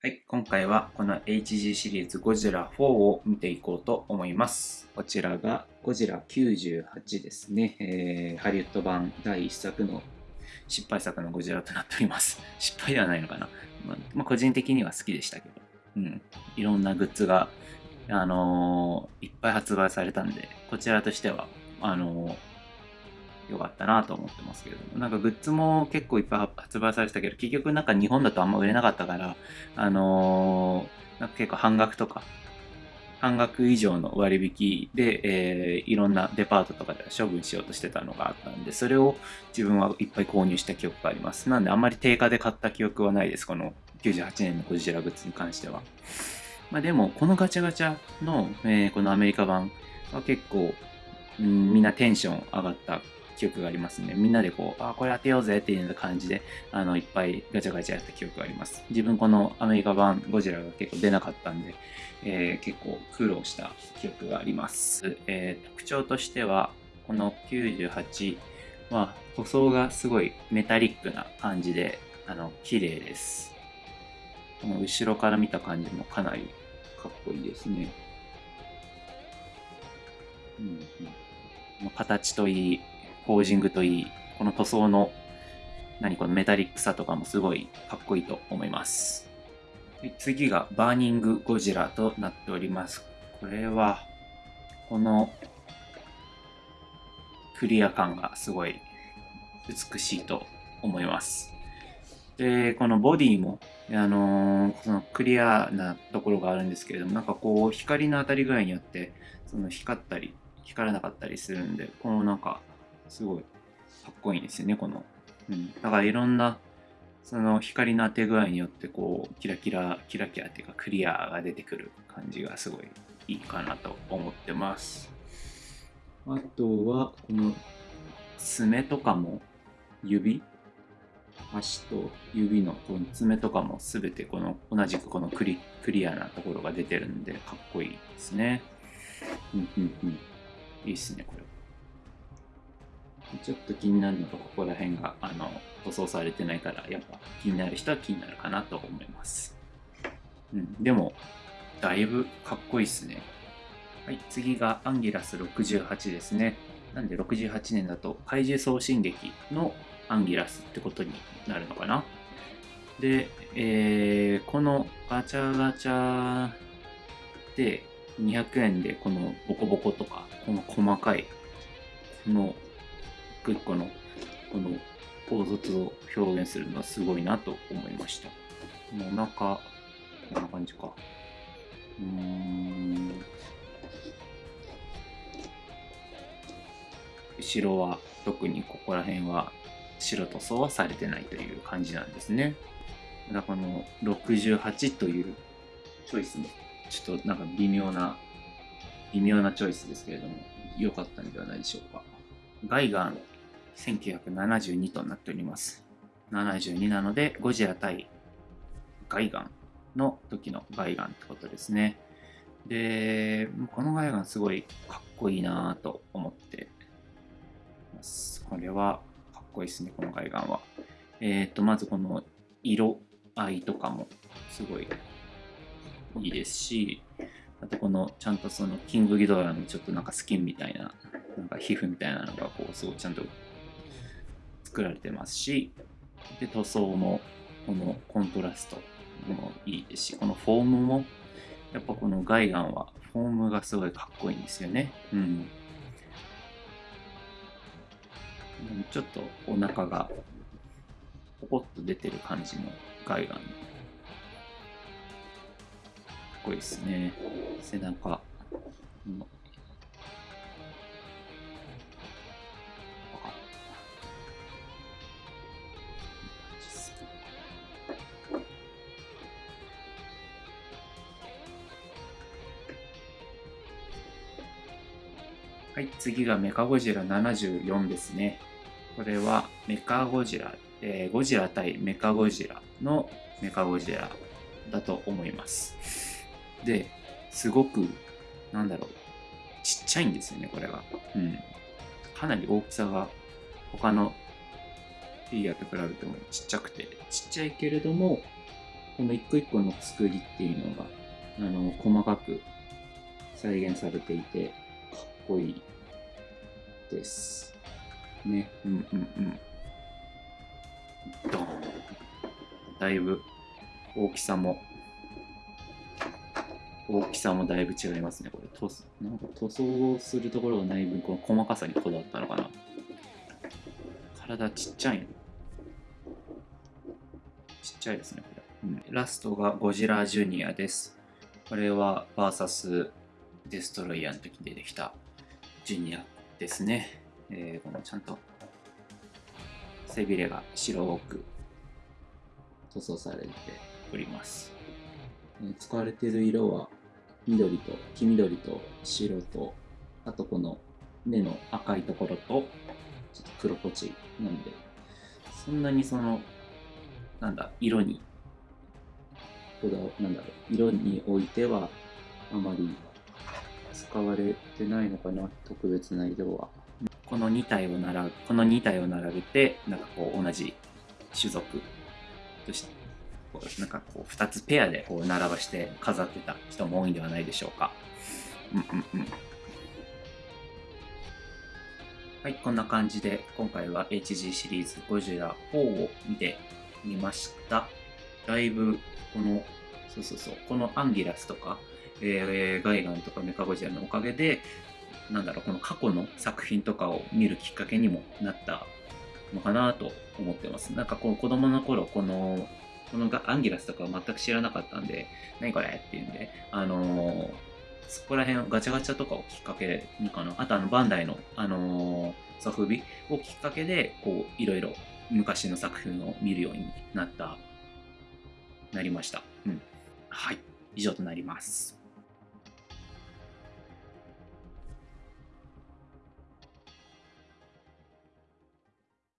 はい、今回はこの HG シリーズゴジラ4を見ていこうと思います。こちらがゴジラ98ですね。えー、ハリウッド版第1作の失敗作のゴジラとなっております。失敗ではないのかな。まあ、まあ、個人的には好きでしたけど、うん。いろんなグッズが、あのー、いっぱい発売されたんで、こちらとしては、あのー良かったなと思ってますけどなんかグッズも結構いっぱい発売されてたけど、結局なんか日本だとあんま売れなかったから、あのー、なんか結構半額とか、半額以上の割引で、えー、いろんなデパートとかで処分しようとしてたのがあったんで、それを自分はいっぱい購入した記憶があります。なんであんまり定価で買った記憶はないです、この98年のゴジラグッズに関しては。まあでも、このガチャガチャの、えー、このアメリカ版は結構、うん、みんなテンション上がった記憶がありますね。みんなでこう、あ、これ当てようぜっていう感じで、あの、いっぱいガチャガチャやった記憶があります。自分このアメリカ版ゴジラが結構出なかったんで、えー、結構苦労した記憶があります。えー、特徴としては、この98は塗装がすごいメタリックな感じで、あの、綺麗です。この後ろから見た感じもかなりかっこいいですね。うんうん、形といい、ポージングといい、この塗装の何このメタリックさとかもすごいかっこいいと思います。次がバーニングゴジラとなっております。これは、このクリア感がすごい美しいと思います。で、このボディも、あのー、そのクリアなところがあるんですけれども、なんかこう、光の当たり具合によって、その光ったり、光らなかったりするんで、このなんか、すごいかっこいいんですよね、この。うん。だからいろんな、その光の当て具合によってこう、キラキラ、キラキラっていうかクリアが出てくる感じがすごいいいかなと思ってます。あとは、この爪とかも指？足と指のこの爪とかも全てこの同じくこのクリクリアなところが出てるんでかっこいいですね。うんうんうん。いいっすね、これは。ちょっと気になるのがここら辺があの塗装されてないからやっぱ気になる人は気になるかなと思います、うん、でもだいぶかっこいいっすね。はい次がアンギラス68ですね。なんで68年だと怪獣送信劇のアンギラスってことになるのかな。で、えー、このガチャガチャで200円でこのボコボコとかこの細かいこの個一個のこの凹凸を表現するのはすごいなと思いました。お腹、こんな感じか。うん。後ろは特にここら辺は白塗装はされてないという感じなんですね。だからこの68というチョイスもちょっとなんか微妙な微妙なチョイスですけれども良かったんではないでしょうか。ガイガン1972となっております。72なので、ゴジラ対ガイガンの時のガイガンってことですね。で、このガイガンすごいかっこいいなぁと思ってます。これはかっこいいですね、このガイガンは。えっ、ー、と、まずこの色合いとかもすごいいいですし、あとこのちゃんとそのキングギドラのちょっとなんかスキンみたいな、なんか皮膚みたいなのがこうすごいちゃんと作られてますし、で、塗装も、このコントラストもいいですし、このフォームも、やっぱこのガイガンはフォームがすごいかっこいいんですよね。うん。ちょっとお腹がポコッと出てる感じのガイガン。かっこいいですね。背中はい、次がメカゴジラ74ですね。これはメカゴジラ、えー、ゴジラ対メカゴジラのメカゴジラだと思います。で、すごく、なんだろう、ちっちゃいんですよね、これが。うん。かなり大きさが他のフィギュアと比べてもちっちゃくて、ちっちゃいけれども、この一個一個の作りっていうのが、あの、細かく再現されていて、こいいです。ね。うんうんうん。ドーン。だいぶ大きさも、大きさもだいぶ違いますね。これ、塗装なんか塗装をするところがない分、この細かさにこだわったのかな。体ちっちゃい。ちっちゃいですね、これ。うん、ラストがゴジラジュニアです。これは、バーサスデストロイヤーの時に出てきたジュニアですね。えー、このちゃんと背びれが白く塗装されております。使われている色は緑と黄緑と白とあとこの目の赤いところとちょっと黒ポチなんでそんなにそのなんだ色にこだなんだろう色においてはあまり使われてないのかな特別な色はこの2体を並べこの2体を並べてなんかこう同じ種族としてこうなんかこう2つペアでこう並ばして飾ってた人も多いんではないでしょうか。うんうんうん。はい、こんな感じで今回は HG シリーズゴジラ4を見てみました。だいぶこの、そうそうそう、このアンギラスとか、えーガイガンとかメカゴジラのおかげで、なんだろう、この過去の作品とかを見るきっかけにもなったのかなと思ってます。なんかこの子供の頃、このこのアンギラスとか全く知らなかったんで、何これっていうんで、あのーそこら辺ガチャガチャとかをきっかけにかな、あとあのバンダイの、あのーソフビをきっかけで、こう、いろいろ昔の作品を見るようになった、なりました。うん。はい。以上となります。